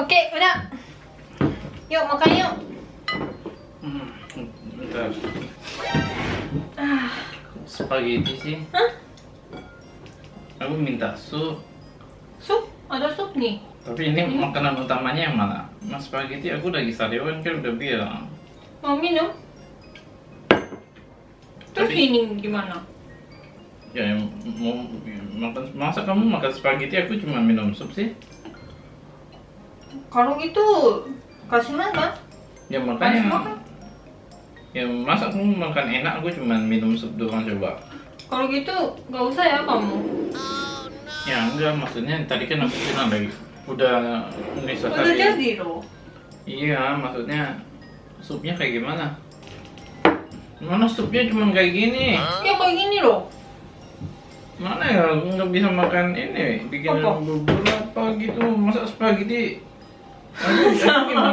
Oke, udah. Yuk makan yuk. Hmm, bentar. Ah, Spaghetti sih. Hah? Aku minta sup. sup? Ada sup nih. Tapi ini Hmm. makanan utamanya yang mana? Mas spaghetti aku lagi sariawan kan udah bilang. Mau minum? Terus Tapi- ini gimana? Ya mau makan masa kamu makan spaghetti aku cuma minum sup sih? Kalau gitu kasih makan. Ya makanya makan. ya masa kamu makan enak aku cuma minum sup doang coba. Kalau gitu nggak usah ya kamu. Ya enggak maksudnya tadi kan aku bilang lagi udah ini Udah jadi loh. Iya maksudnya supnya kayak gimana? Mana supnya cuma kayak gini? Ya kayak gini loh. Mana ya aku nggak bisa makan ini bikin bubur apa gitu masa spaghetti aku, aku, gimana,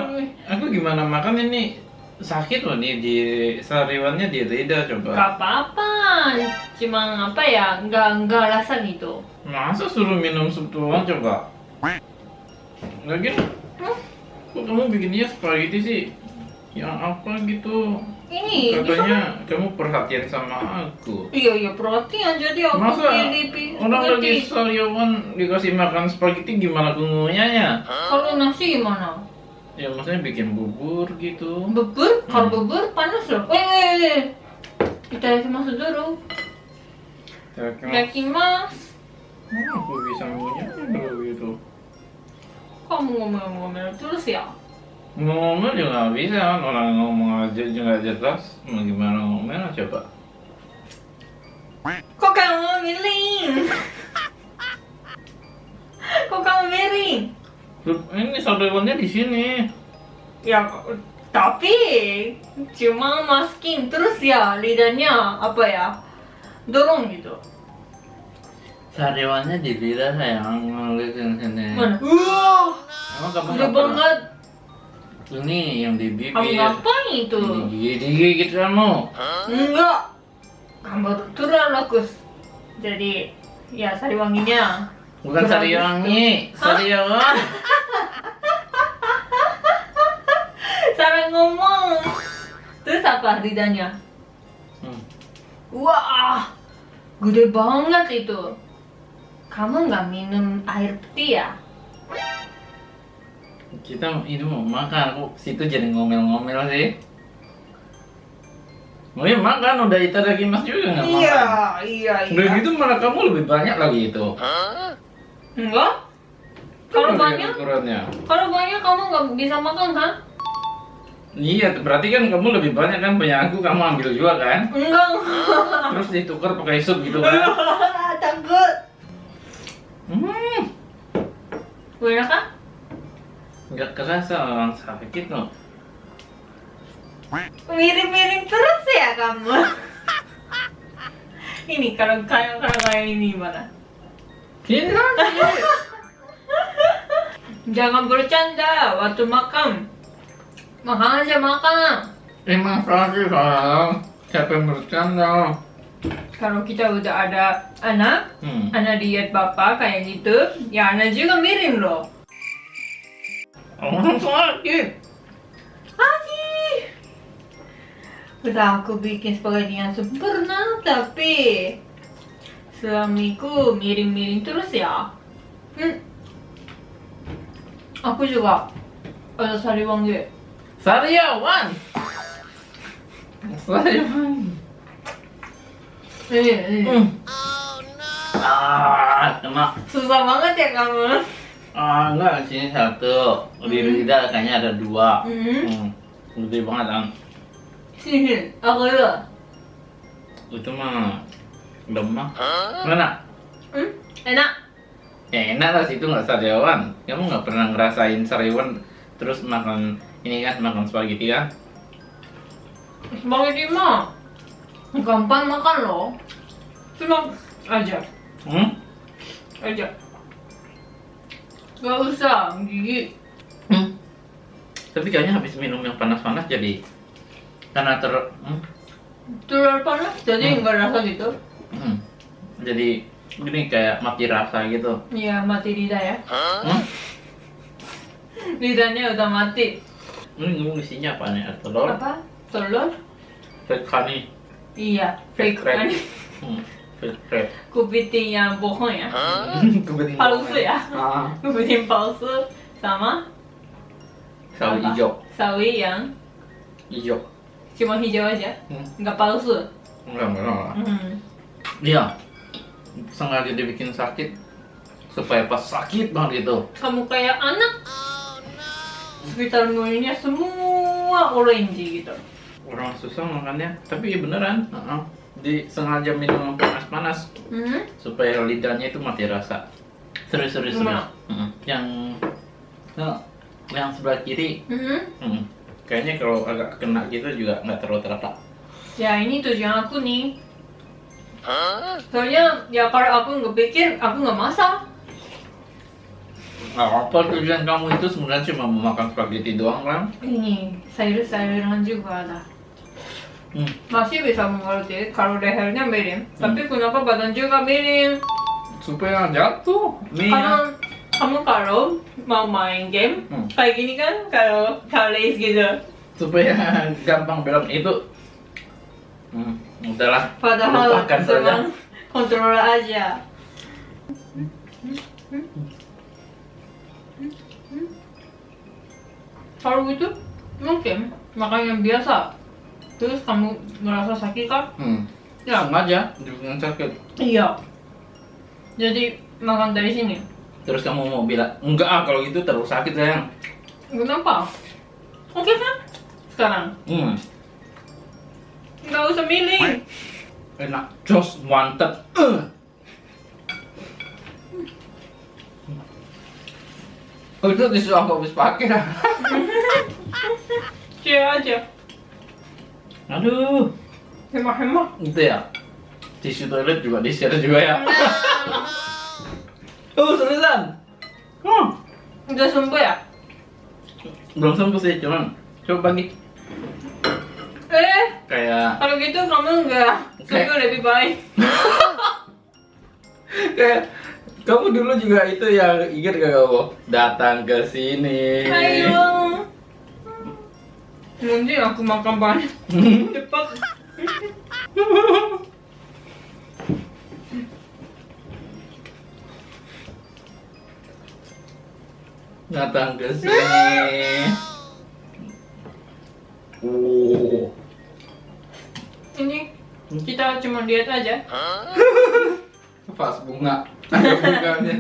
aku gimana makan ini sakit loh nih di sariwannya di lidah coba Gak apa-apa. Cuma apa ya? Nggak nggak rasa gitu. masa suruh minum sup doang coba lagi Hmm? kok kamu bikinnya spaghetti sih yang apa gitu Ini katanya kamu perhatian sama aku Iya iya perhatian jadi aku masa pilih pi- orang lagi sariawan dikasih makan spaghetti gimana aku ngunyahnya Kalau nasi gimana? Ya maksudnya bikin bubur gitu. Bubur? Kalau Hmm. bubur panas loh. Eh, eh, eh. Kita masuk dulu. Ya, Yakimas. Mana aku bisa ngunyahnya kalau gitu. Kamu ngomel-ngomel terus ya? Ngomel juga nggak bisa kan orang ngomong aja juga jelas. Mau gimana ngomel coba? Kok kamu miring? Kok kamu miring? Ini sariwannya di sini. Ya, tapi cuma masking terus ya lidahnya apa ya? Dorong gitu. Sariwannya di lidah sayang ngeliatin sini. Mana? Wah, Emang kamu udah banget. Ini yang di bibir. Kamu ngapain itu? Digigit digigit kamu. Enggak. Kamu turun lokus. Jadi ya sari wanginya. Bukan Kurang sariwangi, Hah? sariawan. Cara ngomong. Terus apa lidahnya? Hmm. Wah, gede banget itu. Kamu nggak minum air putih ya? Kita ini mau makan, kok situ jadi ngomel-ngomel sih. Mau ya makan, udah lagi mas juga nggak makan. iya, Udah gitu malah kamu lebih banyak lagi itu. Enggak? Kalau banyak, kalau banyak kamu nggak bisa makan kan? Iya, berarti kan kamu lebih banyak kan punya aku, kamu ambil juga kan? Enggak. Terus ditukar pakai sup gitu kan? Takut. Hmm, Enak kan? Nggak kerasa orang sakit loh. Miring-miring terus ya kamu. ini kalau kayak kalau kayak ini lagi. Jangan bercanda waktu makan. Makan aja makan. Emang sayang. Siapa yang bercanda? Kalau kita udah ada anak, Hmm. anak diet bapak kayak gitu, ya anak juga miring loh. Orang sakit. Adi. Udah aku bikin spaghetti yang sempurna, tapi suamiku miring-miring terus ya. Hmm. Aku juga ada sari wangi. Sariawan. Sariawan. Eh, eh. Hmm. Ah, kena. Susah banget ya kamu. Ah, enggak, sini satu. Di Hmm. lidah kayaknya ada dua. Hmm. Hmm. Gede banget, Ang. Sini, aku ya. Itu mah lemah. Mana? Hmm? Enak. Ya enak lah situ nggak sariawan. Kamu nggak pernah ngerasain sariawan terus makan ini kan makan spaghetti kan? Spaghetti mah gampang makan loh. Cuma aja, Hmm? aja. Gak usah gigi. Hmm. Tapi kayaknya habis minum yang panas-panas jadi karena ter hmm? Telur panas jadi Hmm. nggak rasa gitu. Hmm. Jadi gini kayak mati rasa gitu. Iya mati lidah ya. Hmm? Lidahnya udah mati. Ini ngomong isinya apa nih? Telur, Apa? Telur? fake honey, Iya, fake crab. kan. hmm, Kupiting yang bohong ya. Kebetulan Palsu ya? Ah, Kupiting palsu sama sawi Apa? hijau, sawi yang hijau. cuma hijau aja. Hmm. Nggak palsu. Enggak, enggak, enggak. Hmm. Iya, sengaja dibikin sakit supaya pas sakit banget gitu. Kamu kayak anak. Sekitar mulutnya semua orange gitu. Orang susah makannya, tapi ya beneran. Heeh. Disengaja minum yang panas-panas Hmm? supaya lidahnya itu mati rasa. Serius, serius, serius. Heeh. Yang nah, yang sebelah kiri, Hmm? hmm, kayaknya kalau agak kena gitu juga nggak terlalu terasa. Ya ini tujuan aku nih. Soalnya ya kalau aku nggak pikir aku nggak masak. Nah, apa tujuan kamu itu sebenarnya cuma mau makan spaghetti doang kan? Ini sayur-sayuran juga ada. Hmm. Masih bisa mengerti kalau lehernya miring. Tapi kenapa badan juga miring? Supaya jatuh mie Karena kamu kalau mau main game Hmm. kayak gini kan kalau kalis gitu. supaya gampang belok itu. Hmm, udahlah. Padahal lupakan saja. kontrol aja. Kalau gitu mungkin makan yang biasa. Terus kamu merasa sakit kan? Hmm. Ya sengaja dibikin sakit. Iya. Jadi makan dari sini. Terus kamu mau bilang enggak ah kalau gitu terlalu sakit sayang. Kenapa? Oke kan? Sekarang Hmm. nggak usah milih. Enak, just wanted. Uh. Oh itu tisu aku habis pakai dah. Cie aja. Aduh, Hemat-hemat. gitu ya. Tisu toilet juga di share juga ya. oh seriusan? Hmm. Udah sembuh ya? Belum sembuh sih, cuman coba bagi Eh, kayak kalau gitu kamu nggak sembuh lebih baik. kayak kamu dulu juga itu yang ingat gak kamu datang ke sini. Ayo. Nanti aku makan banyak. Cepat. datang ke sini. Oh, Ini kita cuma lihat aja. pas bunga. Ada bunganya.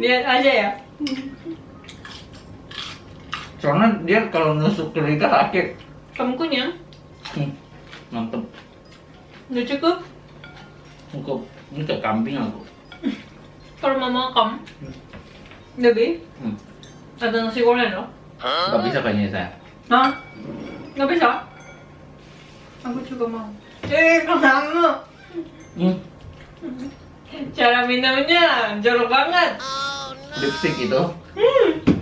Lihat aja ya. Soalnya dia kalau nusuk ke lidah sakit. Kamu kunyah? Hmm, mantep. Udah cukup? Cukup. Ini kayak kambing aku. Kalau mama kamu lebih Hmm. ada nasi goreng loh. Gak bisa kayaknya saya. Hah? Nggak bisa? Aku juga mau. Eh, kamu. Hmm. Cara minumnya jorok banget. Lipstick itu. Hmm.